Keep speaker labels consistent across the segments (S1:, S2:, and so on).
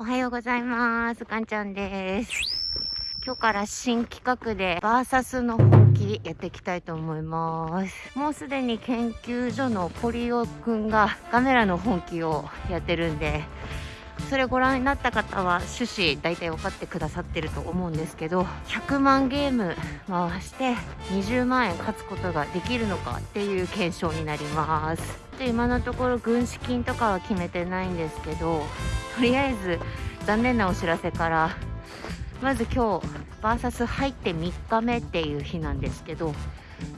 S1: おはようございます。かんちゃんです。今日から新企画でバーサスの本気やっていきたいと思います。もうすでに研究所のポリオくんがカメラの本気をやってるんで、それご覧になった方は趣旨大体分かってくださってると思うんですけど100万ゲーム回して20万円勝つことができるのかっていう検証になります今のところ軍資金とかは決めてないんですけどとりあえず残念なお知らせからまず今日バーサス入って3日目っていう日なんですけど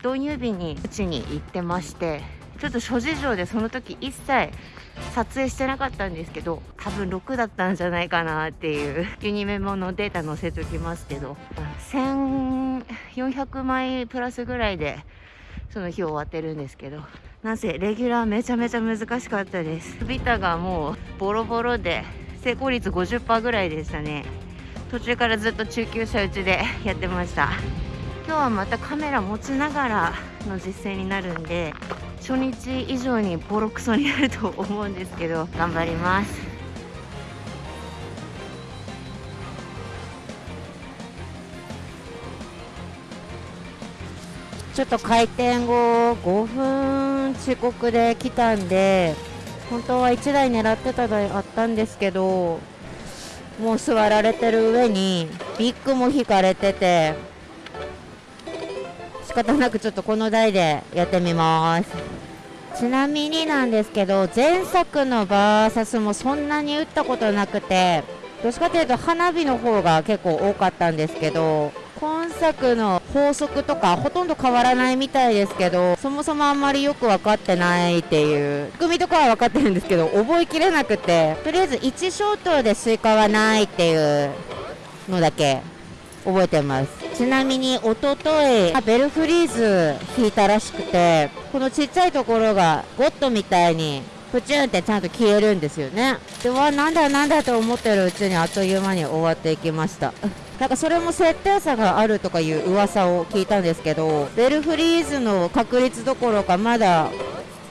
S1: 導入日にうちに行ってましてちょっと諸事情でその時一切撮影してなかったんですけど多分6だったんじゃないかなっていうユニメモのデータ載せときますけど1400枚プラスぐらいでその日終わってるんですけどなぜレギュラーめちゃめちゃ難しかったです。ビタがもうボロボロで成功率50%ぐらいでしたね。途中からずっと中級者打ちで やってました。今日はまたカメラ持ちながらの実践になるんで初日以上にボロクソになると思うんですけど頑張りますちょっと開店後5分遅刻で来たんで本当は1台狙ってた台あったんですけどもう座られてる上にビッグも引かれてて仕方なくちょっとこの台でやってみます。ちなみになんですけど前作のバーサスもそんなに打ったことなくてどっちかというと花火の方が結構多かったんですけど作の法則とかほとんど変わらないみたいですけどそもそもあんまりよく分かってないっていう。仕組みとかは分かってるんですけど覚えきれなくてとりあえず1消灯でスイカはないっていうのだけ覚えてます。ちなみに一昨日ベルフリーズ引いたらしくてこのちっちゃいところがゴッドみたいにプチュンってちゃんと消えるんですよね。でわなんだなんだと思ってるうちにあっという間に終わっていきました。なんかそれも設定差があるとかいう噂を聞いたんですけどベルフリーズの確率どころかまだ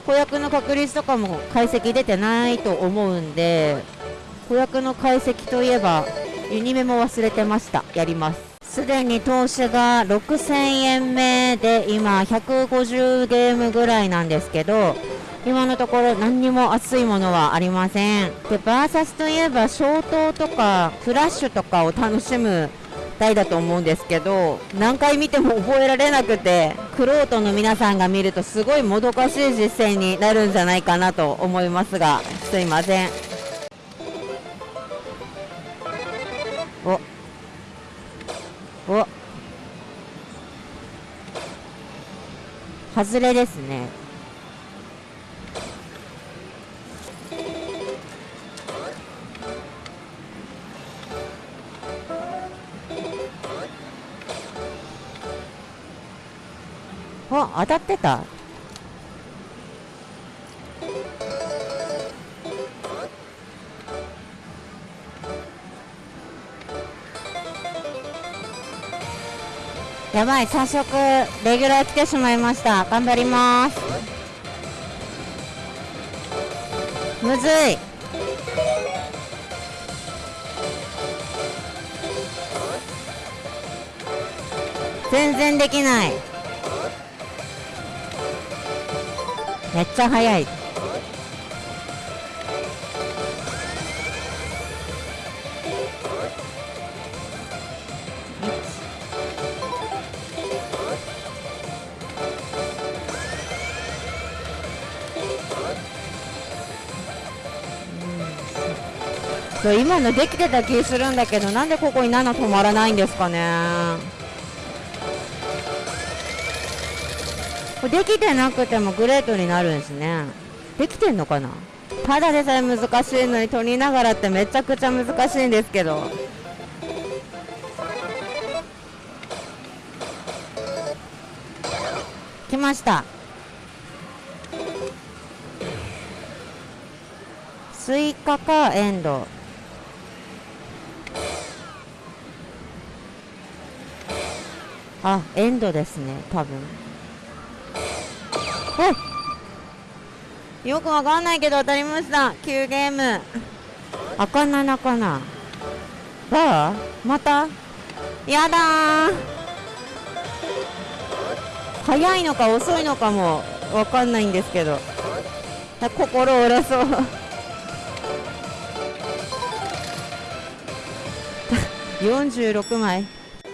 S1: 子役の確率とかも解析出てないと思うんで子役の解析といえばユニメも忘れてました。やります。すでに投資が6000円目で今150ゲームぐらいなんですけど今のところ何にも熱いものはありません。でバーサスといえば消灯とかフラッシュとかを楽しむ台だと思うんですけど何回見ても覚えられなくてクロートの皆さんが見るとすごいもどかしい実践になるんじゃないかなと思いますがすいません。お。お。外れですね。当たってた？やばい早速レギュラー来てしまいました。頑張ります。むずい。全然できない。めっちゃ速い。今のできてた気するんだけどなんでここに7止まらないんですかね。できてなくてもグレートになるんですね。できてんのかな？ただでさえ難しいのに取りながらってめちゃくちゃ難しいんですけど。来ました。スイカかエンド。あエンドですね多分。よくわかんないけど当たりました。9ゲーム。赤7かな。バー？また？やだー。早いのか遅いのかもわかんないんですけど。心折れそう。46枚。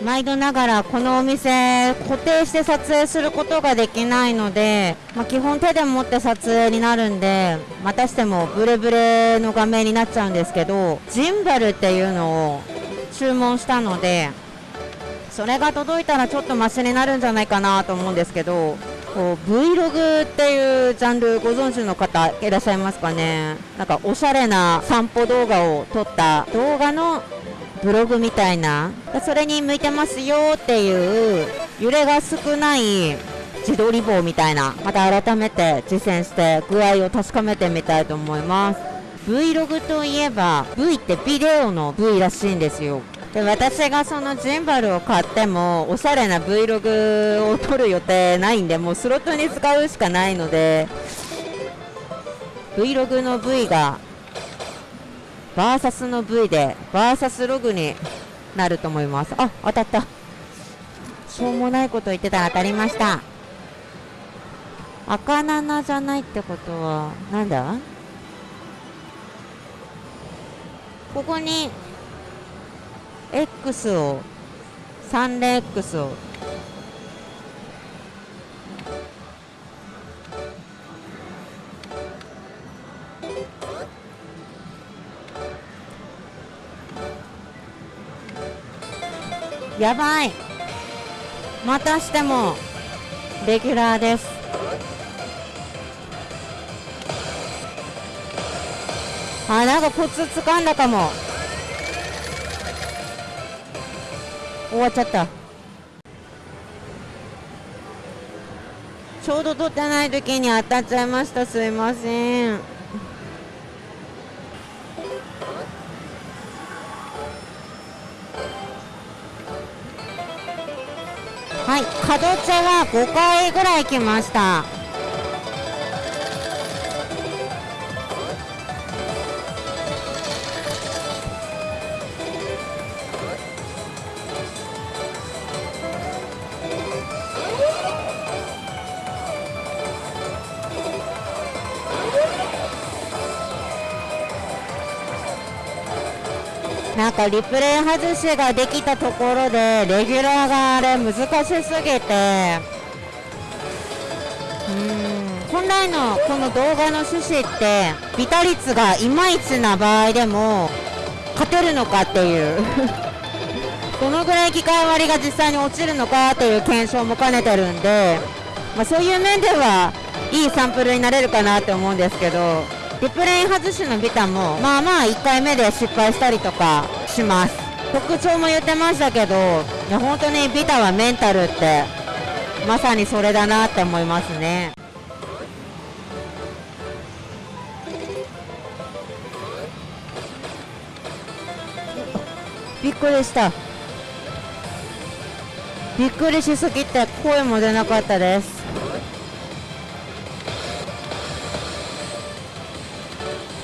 S1: 毎度ながらこのお店固定して撮影することができないので、まあ、基本手で持って撮影になるんでまたしてもブレブレの画面になっちゃうんですけどジンバルっていうのを注文したのでそれが届いたらちょっとマシになるんじゃないかなと思うんですけどこう Vlog っていうジャンルご存知の方いらっしゃいますかね？なんかおしゃれな散歩動画を撮った動画のブログみたいな。それに向いてますよっていう揺れが少ない自撮り棒みたいな。また改めて実践して具合を確かめてみたいと思います。Vlog といえば V ってビデオの V らしいんですよ。で私がそのジンバルを買ってもおしゃれな Vlog を撮る予定ないんでもうスロットに使うしかないので Vlog の V がバーサスの V でバーサスログになると思います。あ当たった。しょうもないこと言ってたら当たりました。赤7じゃないってことはなんだ？ここに X を3連 X を。やばい。またしてもレギュラーです。あなんかコツ掴んだかも。終わっちゃった。ちょうど取ってない時に当たっちゃいました。すいません。はい。角茶は5回ぐらい来ました。なんかリプレイ外しができたところでレギュラーがあれ難しすぎて。うん。本来のこの動画の趣旨ってビタ率がいまいちな場合でも勝てるのかっていう。どのぐらい機械割りが実際に落ちるのかっていう検証も兼ねてるんで、まあ、そういう面ではいいサンプルになれるかなって思うんですけどリプレイ外しのビタもまあまあ1回目で失敗したりとかします。特徴も言ってましたけどいや本当にビタはメンタルってまさにそれだなって思いますね。びっくりした。びっくりしすぎて声も出なかったです。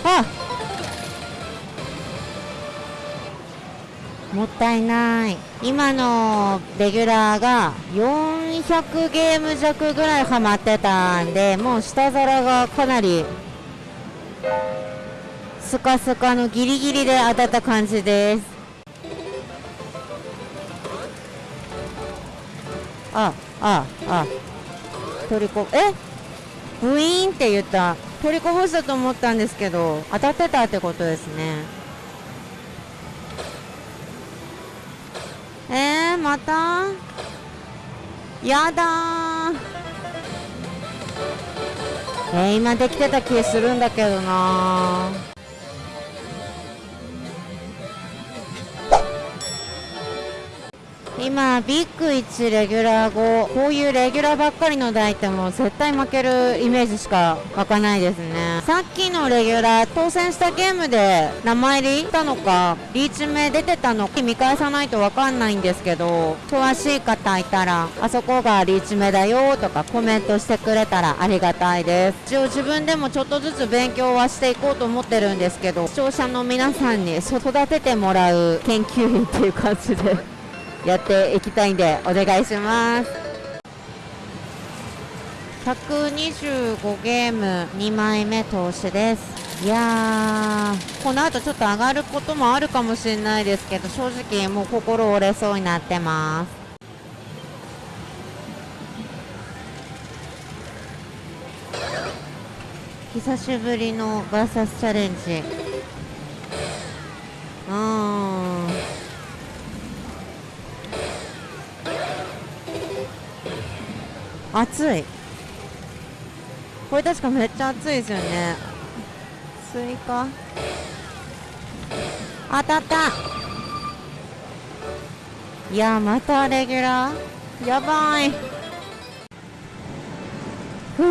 S1: あもったいない。今のレギュラーが400ゲーム弱ぐらいハマってたんでもう下皿がかなりスカスカのギリギリで当たった感じです。あああ。取りこえ？ブイーンって言った。取りこぼしたと思ったんですけど当たってたってことですねえー、また。やだ。えー、今できてた気するんだけどな。今ビッグ1レギュラー後こういうレギュラーばっかりの台ってもう絶対負けるイメージしか湧かないですね。さっきのレギュラー当選したゲームで名前入りしたのかリーチ名出てたのか見返さないとわかんないんですけど詳しい方いたらあそこがリーチ名だよとかコメントしてくれたらありがたいです。一応自分でもちょっとずつ勉強はしていこうと思ってるんですけど視聴者の皆さんに育ててもらう研究員っていう感じで。やっていきたいんでお願いします。125ゲーム2枚目投資です。いやーこの後ちょっと上がることもあるかもしれないですけど正直もう心折れそうになってます。久しぶりのバーサスチャレンジ。うん。熱い。これ確かめっちゃ熱いですよね。スイカ。当たった。いやまたレギュラー。やばい。ふ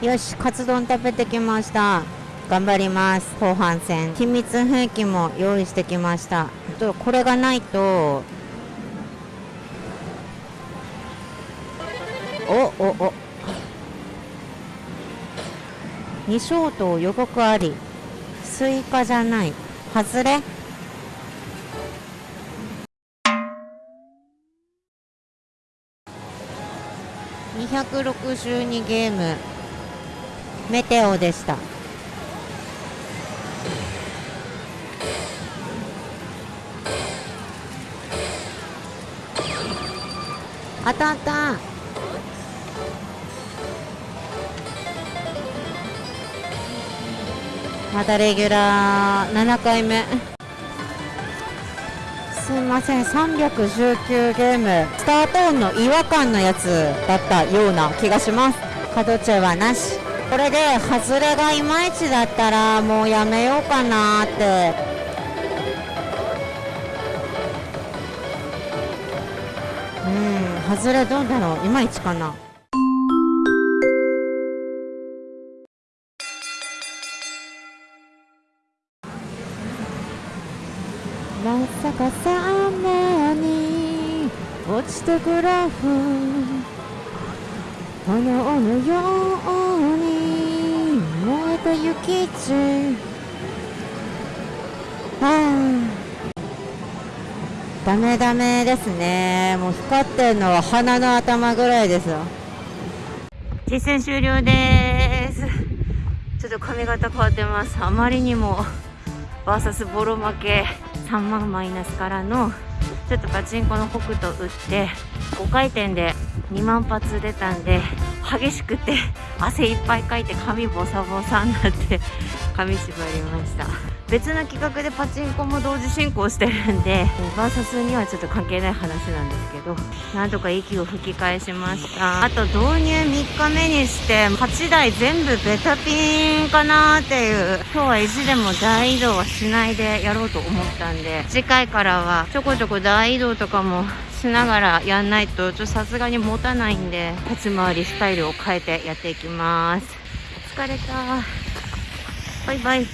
S1: う。よしカツ丼食べてきました。頑張ります。後半戦。秘密兵器も用意してきました。これがないとおお。お2ショ予告あり。スイカじゃない。外れ？262ゲーム。メテオでした。当たった。またレギュラー7回目。すいません。319ゲーム。スタート音の違和感のやつだったような気がします。角中はなし。これで外れがいまいちだったらもうやめようかなって。うん。外れどうだろう。いまいちかな。まさかサメに落ちてくラフ炎のように燃えた雪地あダメダメですね。もう光ってるのは鼻の頭ぐらいですよ。実戦終了です。ちょっと髪型変わってます。あまりにもバーサスボロ負け。3万マイナスからのちょっとパチンコの北斗打って5回転で2万発出たんで激しくて汗いっぱいかいて髪ボサボサになって髪縛りました。別の企画でパチンコも同時進行してるんでバーサスにはちょっと関係ない話なんですけどなんとか息を吹き返しました。あと導入3日目にして8台全部ベタピンかなーっていう今日は意地でも大移動はしないでやろうと思ったんで次回からはちょこちょこ大移動とかもしながらやんないとちょっとさすがに持たないんで立ち回りスタイルを変えてやっていきます。疲れた。バイバイ。